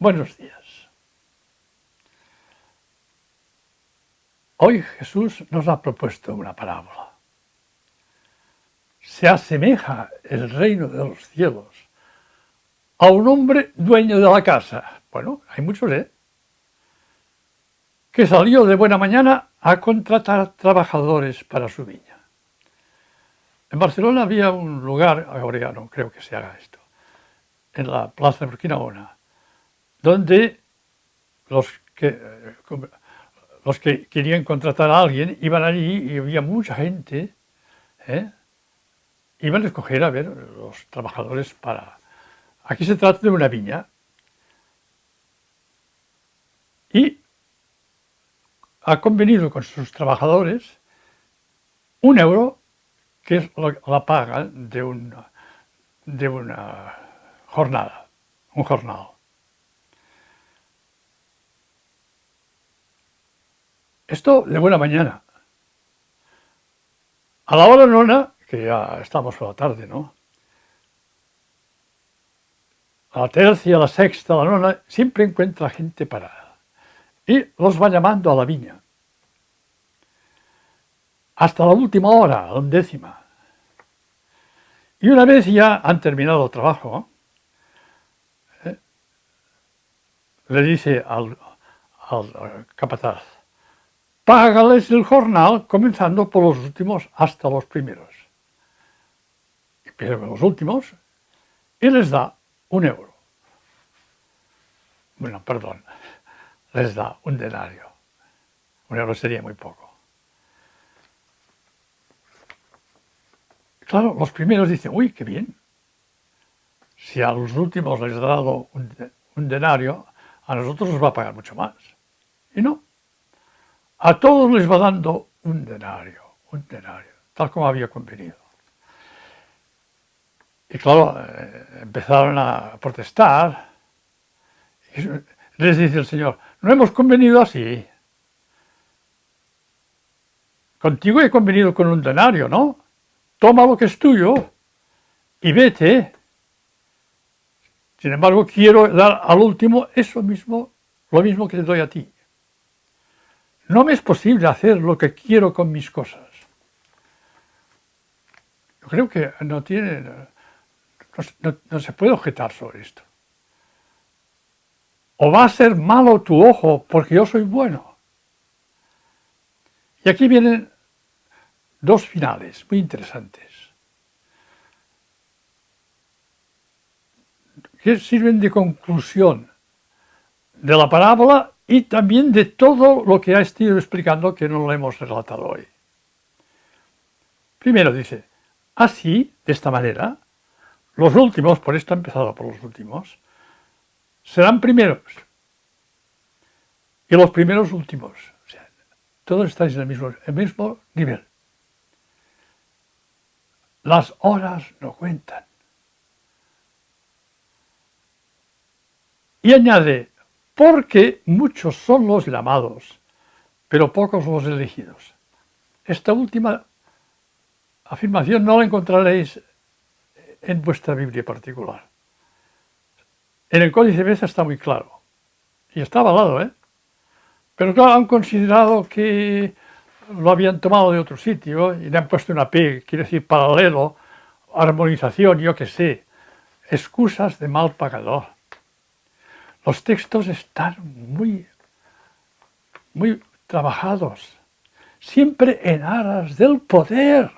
Buenos días. Hoy Jesús nos ha propuesto una parábola. Se asemeja el reino de los cielos a un hombre dueño de la casa. Bueno, hay muchos, ¿eh? Que salió de buena mañana a contratar trabajadores para su viña. En Barcelona había un lugar, ahora ya no creo que se haga esto, en la plaza de Burkina donde los que, los que querían contratar a alguien iban allí y había mucha gente, ¿eh? iban a escoger a ver los trabajadores para... Aquí se trata de una viña y ha convenido con sus trabajadores un euro, que es la paga de una, de una jornada, un jornal. Esto de buena mañana. A la hora nona, que ya estamos por la tarde, ¿no? A la tercia, a la sexta, a la nona, siempre encuentra gente parada. Y los va llamando a la viña. Hasta la última hora, a la undécima. Y una vez ya han terminado el trabajo, ¿eh? le dice al, al capataz, págales el jornal comenzando por los últimos hasta los primeros. Empieza con los últimos y les da un euro. Bueno, perdón, les da un denario. Un euro sería muy poco. Claro, los primeros dicen, uy, qué bien. Si a los últimos les ha dado un, un denario, a nosotros nos va a pagar mucho más. Y no, a todos les va dando un denario, un denario, tal como había convenido. Y claro, eh, empezaron a protestar. Les dice el Señor, no hemos convenido así. Contigo he convenido con un denario, ¿no? Toma lo que es tuyo y vete. Sin embargo, quiero dar al último eso mismo, lo mismo que te doy a ti. No me es posible hacer lo que quiero con mis cosas. Yo creo que no tiene, no, se puede objetar sobre esto. O va a ser malo tu ojo porque yo soy bueno. Y aquí vienen dos finales muy interesantes. que sirven de conclusión de la parábola y también de todo lo que ha estado explicando que no lo hemos relatado hoy. Primero dice, así, de esta manera, los últimos, por esto ha empezado por los últimos, serán primeros. Y los primeros últimos. O sea, todos estáis en el mismo, el mismo nivel. Las horas no cuentan. Y añade, porque muchos son los llamados, pero pocos los elegidos. Esta última afirmación no la encontraréis en vuestra Biblia particular. En el Códice Beza está muy claro, y está avalado, ¿eh? Pero claro, han considerado que lo habían tomado de otro sitio y le han puesto una P, quiere decir paralelo, armonización, yo qué sé, excusas de mal pagador. Los textos están muy, muy trabajados, siempre en aras del poder.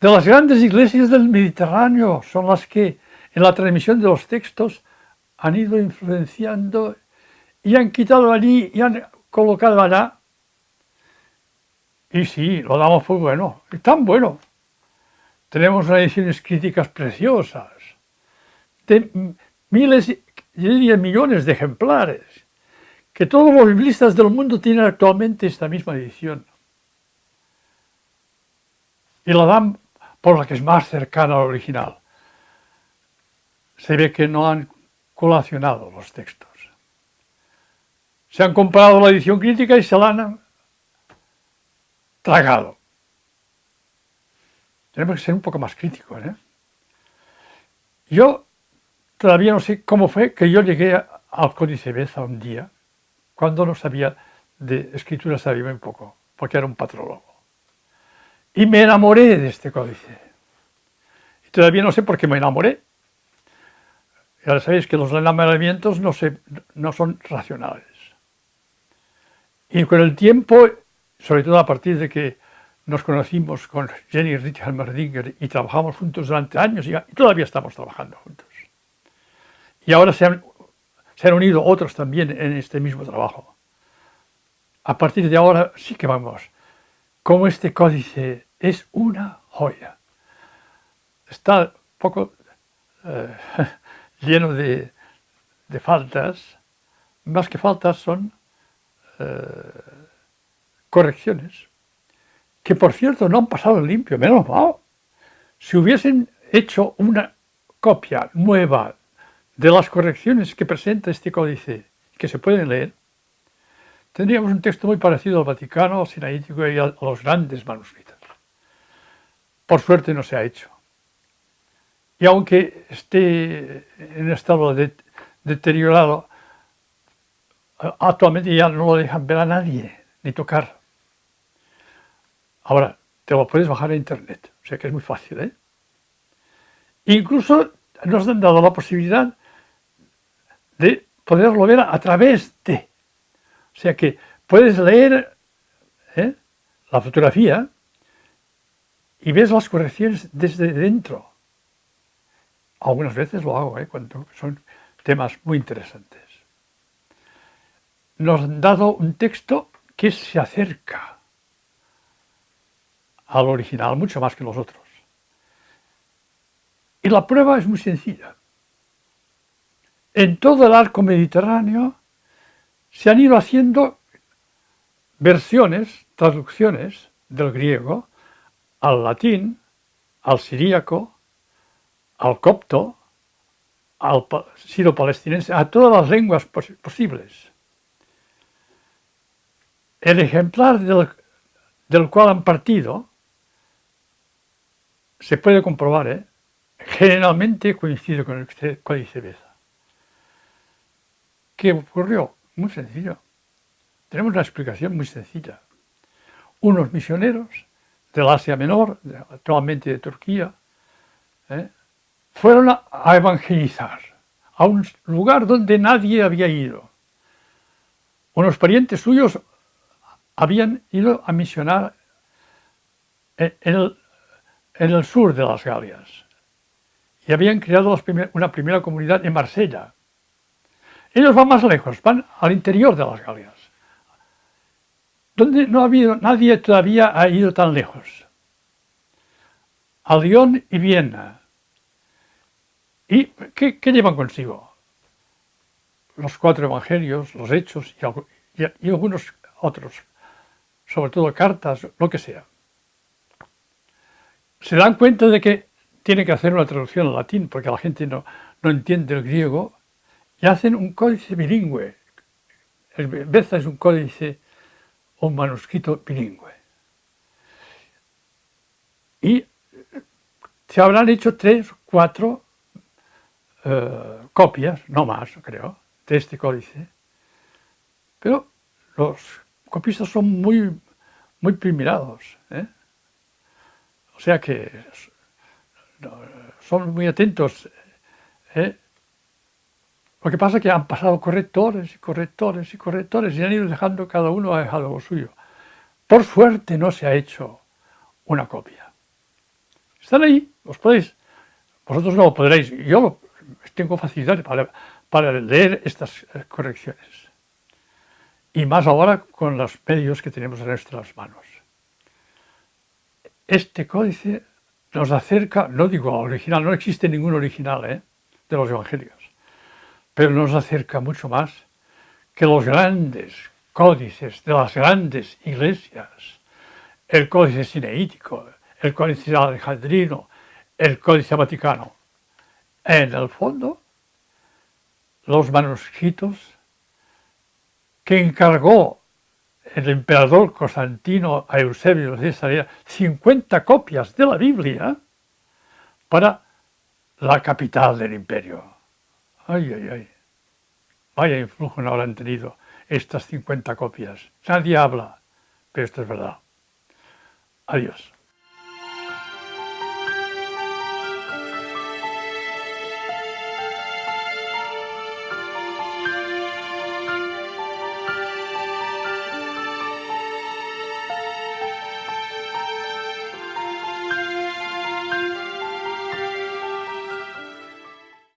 De las grandes iglesias del Mediterráneo son las que en la transmisión de los textos han ido influenciando y han quitado allí y han colocado allá. Y sí, lo damos por bueno, es tan bueno. Tenemos unas ediciones críticas preciosas, de miles yo diría millones de ejemplares, que todos los biblistas del mundo tienen actualmente esta misma edición. Y la dan por la que es más cercana al original. Se ve que no han colacionado los textos. Se han comprado la edición crítica y se la han tragado. Tenemos que ser un poco más críticos. ¿eh? Yo todavía no sé cómo fue que yo llegué al Códice Beza un día, cuando no sabía de escritura, sabía un poco, porque era un patrólogo. Y me enamoré de este códice. Y todavía no sé por qué me enamoré. Ya sabéis que los enamoramientos no, son racionales. Y con el tiempo, sobre todo a partir de que nos conocimos con Jenny Richard Merdinger y trabajamos juntos durante años y todavía estamos trabajando juntos. Y ahora se han, se han unido otros también en este mismo trabajo. A partir de ahora sí que vamos, como este códice es una joya. Está un poco eh, lleno de, de, faltas, más que faltas son eh, correcciones, que por cierto no han pasado limpio, menos mal. Si hubiesen hecho una copia nueva de las correcciones que presenta este códice, que se pueden leer, tendríamos un texto muy parecido al Vaticano, al Sinaítico y a los grandes manuscritos. Por suerte no se ha hecho. Y aunque esté en estado de, deteriorado, actualmente ya no lo dejan ver a nadie, ni tocar. Ahora, te lo puedes bajar a internet, o sea que es muy fácil. ¿eh? Incluso nos han dado la posibilidad de poderlo ver a, través de. O sea que puedes leer ¿eh? la fotografía y ves las correcciones desde dentro. Algunas veces lo hago, ¿eh? cuando son temas muy interesantes. Nos han dado un texto que se acerca al original mucho más que los otros. Y la prueba es muy sencilla. En todo el arco mediterráneo se han ido haciendo versiones, traducciones del griego al latín, al siríaco, al copto, al siro-palestinense, a todas las lenguas posibles. El ejemplar del, cual han partido se puede comprobar, ¿eh? generalmente coincide con el Códice Beza. ¿Qué ocurrió? Muy sencillo. Tenemos una explicación muy sencilla. Unos misioneros del Asia Menor, actualmente de Turquía, ¿eh? fueron a, evangelizar a un lugar donde nadie había ido. Unos parientes suyos habían ido a misionar en el, sur de las Galias y habían creado una primera comunidad en Marsella. Ellos van más lejos, van al interior de las Galias donde no ha habido, nadie todavía ha ido tan lejos. A Lyon y Viena. ¿Y qué, llevan consigo? Los cuatro evangelios, los hechos y, algunos otros, sobre todo cartas, lo que sea. Se dan cuenta de que tienen que hacer una traducción al latín porque la gente no, no entiende el griego y hacen un códice bilingüe. El Beza es un códice un manuscrito bilingüe. Y se habrán hecho tres, cuatro eh, copias, no más creo, de este códice. Pero los copistas son muy, muy primerados. ¿eh? O sea que son muy atentos. ¿eh? Lo que pasa es que han pasado correctores y correctores y correctores y han ido dejando, cada uno ha dejado lo suyo. Por suerte no se ha hecho una copia. Están ahí, los podéis, vosotros no lo podréis, yo tengo facilidad para, leer estas eh, correcciones. Y más ahora con los medios que tenemos en nuestras manos. Este códice nos acerca, no digo al original, no existe ningún original ¿eh? de los evangelios pero nos acerca mucho más que los grandes códices de las grandes iglesias, el códice cineítico, el códice alejandrino, el códice vaticano. En el fondo, los manuscritos que encargó el emperador Constantino a Eusebio de Cesarea 50 copias de la Biblia para la capital del imperio Ay, ay, ay. Vaya influjo no habrán tenido estas 50 copias. Nadie habla, pero esto es verdad. Adiós.